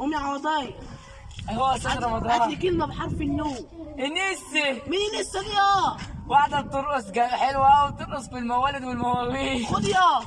قوم يا عوضاي هو أستاذ رمضان. هات لي كلمة بحرف النو انسي إيه مين لسه دي آه واحدة بترقص حلوة قوي بترقص في الموالد والمواويل. خد يا.